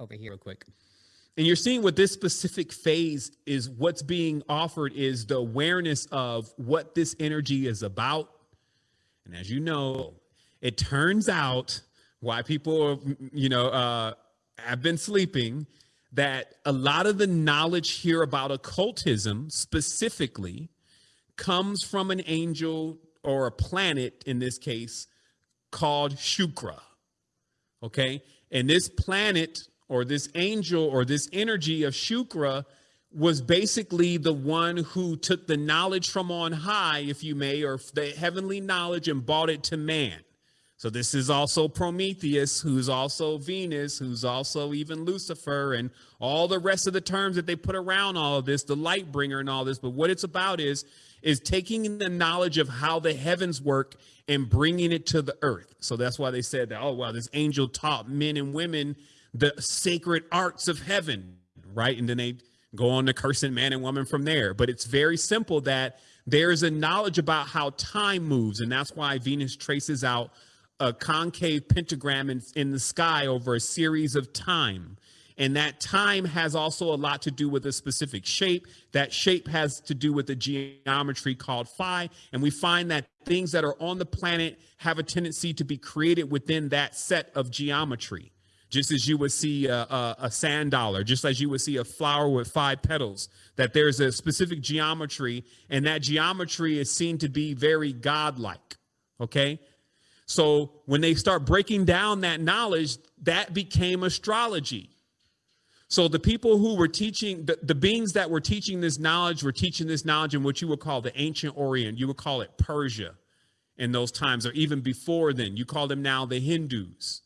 over here real quick. And you're seeing what this specific phase is what's being offered is the awareness of what this energy is about. And as you know, it turns out why people, you know, uh, have been sleeping that a lot of the knowledge here about occultism specifically comes from an angel or a planet in this case called Shukra. Okay. And this planet or this angel or this energy of Shukra was basically the one who took the knowledge from on high, if you may, or the heavenly knowledge and brought it to man. So this is also Prometheus, who's also Venus, who's also even Lucifer, and all the rest of the terms that they put around all of this, the light bringer and all this. But what it's about is, is taking the knowledge of how the heavens work and bringing it to the earth. So that's why they said that, oh, wow, this angel taught men and women the sacred arts of heaven, right? And then they go on to cursing man and woman from there. But it's very simple that there's a knowledge about how time moves. And that's why Venus traces out a concave pentagram in, in the sky over a series of time. And that time has also a lot to do with a specific shape. That shape has to do with the geometry called phi. And we find that things that are on the planet have a tendency to be created within that set of geometry. Just as you would see a, a, a sand dollar, just as you would see a flower with five petals, that there's a specific geometry, and that geometry is seen to be very godlike. Okay. So when they start breaking down that knowledge, that became astrology. So the people who were teaching, the, the beings that were teaching this knowledge were teaching this knowledge in what you would call the ancient Orient. You would call it Persia in those times, or even before then. You call them now the Hindus.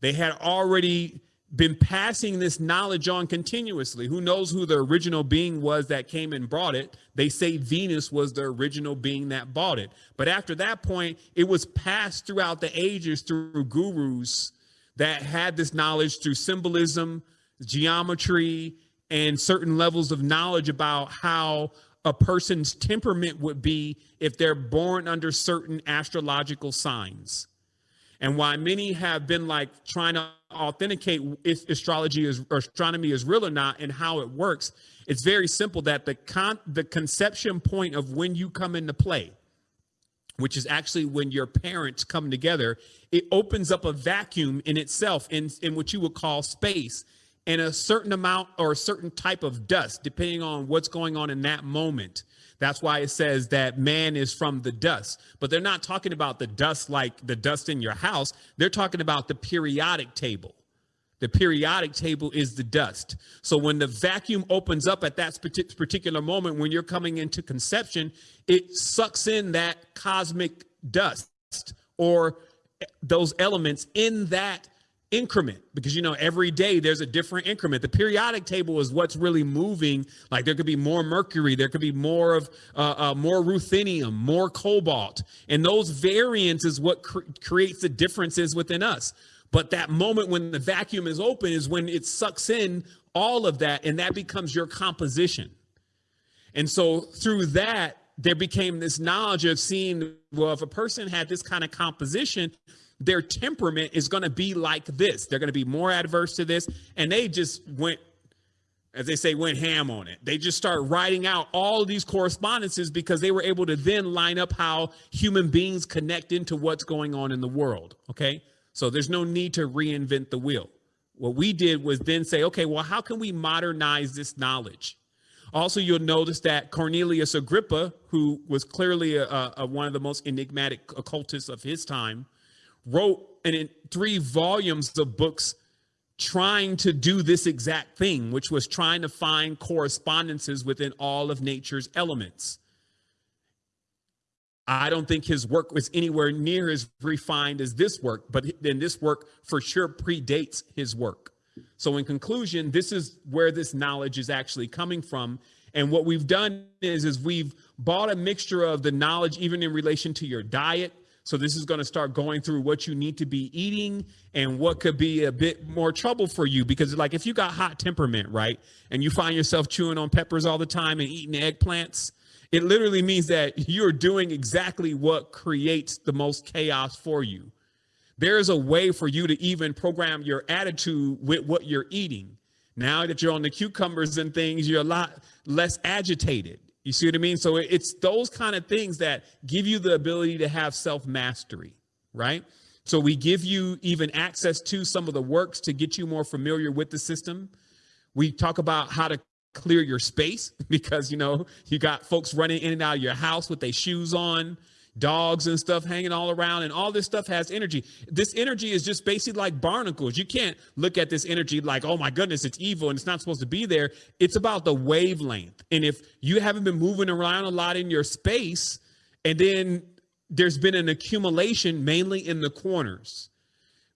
They had already been passing this knowledge on continuously. Who knows who the original being was that came and brought it? They say Venus was the original being that bought it. But after that point, it was passed throughout the ages through gurus that had this knowledge through symbolism, geometry, and certain levels of knowledge about how a person's temperament would be if they're born under certain astrological signs and why many have been like trying to authenticate if astrology is or astronomy is real or not and how it works it's very simple that the con the conception point of when you come into play which is actually when your parents come together it opens up a vacuum in itself in in what you would call space and a certain amount or a certain type of dust depending on what's going on in that moment that's why it says that man is from the dust. But they're not talking about the dust like the dust in your house. They're talking about the periodic table. The periodic table is the dust. So when the vacuum opens up at that particular moment, when you're coming into conception, it sucks in that cosmic dust or eh, those elements in that increment because you know every day there's a different increment. The periodic table is what's really moving. Like there could be more mercury there could be more of uh, uh, more ruthenium more cobalt. And those variants is what cre creates the differences within us. But that moment when the vacuum is open is when it sucks in all of that and that becomes your composition. And so through that there became this knowledge of seeing well if a person had this kind of composition their temperament is going to be like this. They're going to be more adverse to this. And they just went, as they say, went ham on it. They just start writing out all these correspondences because they were able to then line up how human beings connect into what's going on in the world. Okay. So there's no need to reinvent the wheel. What we did was then say, okay, well, how can we modernize this knowledge? Also, you'll notice that Cornelius Agrippa, who was clearly a, a, one of the most enigmatic occultists of his time, wrote in three volumes of books trying to do this exact thing, which was trying to find correspondences within all of nature's elements. I don't think his work was anywhere near as refined as this work, but then this work for sure predates his work. So in conclusion, this is where this knowledge is actually coming from. And what we've done is, is we've bought a mixture of the knowledge, even in relation to your diet, so this is going to start going through what you need to be eating and what could be a bit more trouble for you because like if you got hot temperament, right? And you find yourself chewing on peppers all the time and eating eggplants, it literally means that you're doing exactly what creates the most chaos for you. There's a way for you to even program your attitude with what you're eating. Now that you're on the cucumbers and things, you're a lot less agitated. You see what I mean? So it's those kind of things that give you the ability to have self mastery, right? So we give you even access to some of the works to get you more familiar with the system. We talk about how to clear your space because, you know, you got folks running in and out of your house with their shoes on dogs and stuff hanging all around and all this stuff has energy. This energy is just basically like barnacles. You can't look at this energy like oh my goodness it's evil and it's not supposed to be there. It's about the wavelength. And if you haven't been moving around a lot in your space and then there's been an accumulation mainly in the corners.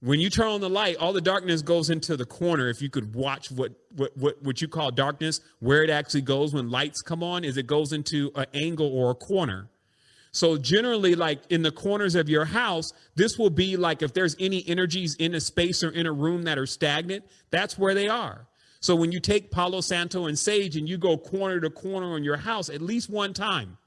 When you turn on the light all the darkness goes into the corner. If you could watch what what what, what you call darkness where it actually goes when lights come on is it goes into an angle or a corner so generally, like in the corners of your house, this will be like if there's any energies in a space or in a room that are stagnant, that's where they are. So when you take Palo Santo and Sage and you go corner to corner on your house at least one time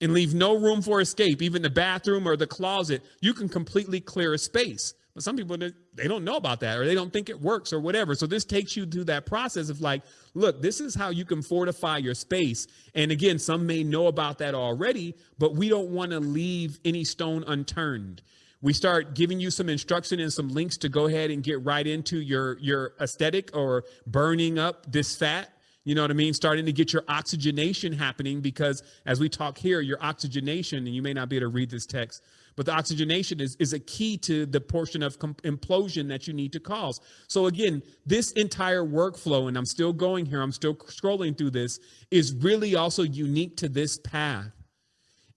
and leave no room for escape, even the bathroom or the closet, you can completely clear a space. But some people, they don't know about that or they don't think it works or whatever. So this takes you through that process of like, look, this is how you can fortify your space. And again, some may know about that already, but we don't want to leave any stone unturned. We start giving you some instruction and some links to go ahead and get right into your, your aesthetic or burning up this fat. You know what I mean? Starting to get your oxygenation happening because as we talk here, your oxygenation, and you may not be able to read this text, but the oxygenation is, is a key to the portion of implosion that you need to cause. So again, this entire workflow, and I'm still going here, I'm still scrolling through this, is really also unique to this path.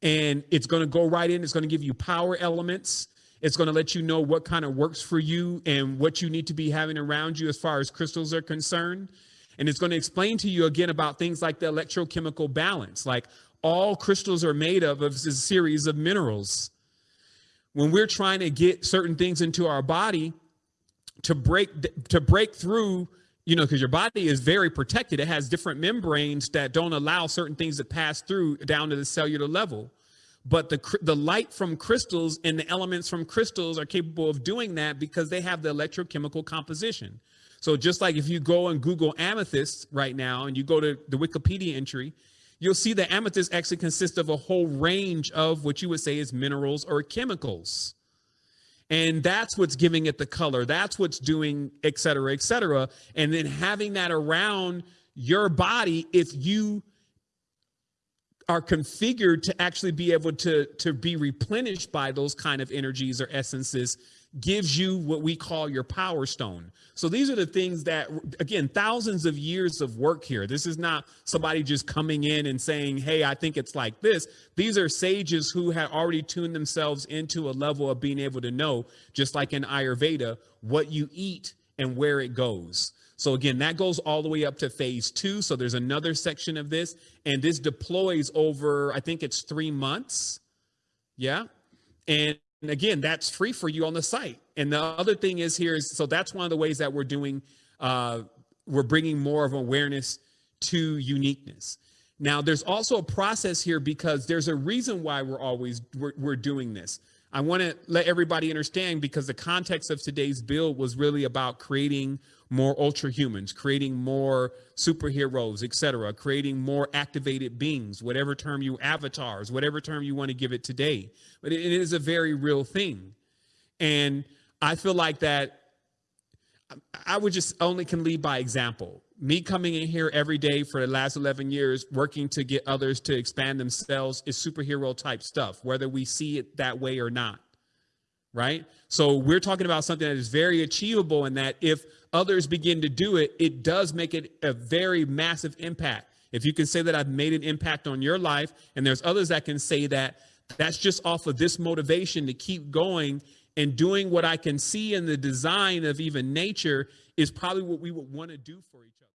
And it's going to go right in. It's going to give you power elements. It's going to let you know what kind of works for you and what you need to be having around you as far as crystals are concerned. And it's going to explain to you again about things like the electrochemical balance. Like all crystals are made of, of a series of minerals. When we're trying to get certain things into our body to break to break through you know because your body is very protected. It has different membranes that don't allow certain things to pass through down to the cellular level but the the light from crystals and the elements from crystals are capable of doing that because they have the electrochemical composition so just like if you go and google amethyst right now and you go to the wikipedia entry you'll see that amethyst actually consists of a whole range of what you would say is minerals or chemicals. And that's what's giving it the color. That's what's doing, et cetera, et cetera. And then having that around your body, if you are configured to actually be able to, to be replenished by those kind of energies or essences, gives you what we call your power stone. So these are the things that, again, thousands of years of work here. This is not somebody just coming in and saying, hey, I think it's like this. These are sages who had already tuned themselves into a level of being able to know, just like in Ayurveda, what you eat and where it goes. So again, that goes all the way up to phase two. So there's another section of this, and this deploys over, I think it's three months. Yeah. And again, that's free for you on the site. And the other thing is here is, so that's one of the ways that we're doing, uh, we're bringing more of awareness to uniqueness. Now, there's also a process here because there's a reason why we're always, we're, we're doing this. I want to let everybody understand because the context of today's bill was really about creating more ultra humans, creating more superheroes, etc., creating more activated beings, whatever term you avatars, whatever term you want to give it today. But it is a very real thing. And I feel like that I would just only can lead by example. Me coming in here every day for the last 11 years, working to get others to expand themselves is superhero type stuff, whether we see it that way or not. Right. So we're talking about something that is very achievable and that if others begin to do it, it does make it a very massive impact. If you can say that I've made an impact on your life, and there's others that can say that that's just off of this motivation to keep going and doing what I can see in the design of even nature is probably what we would want to do for each other.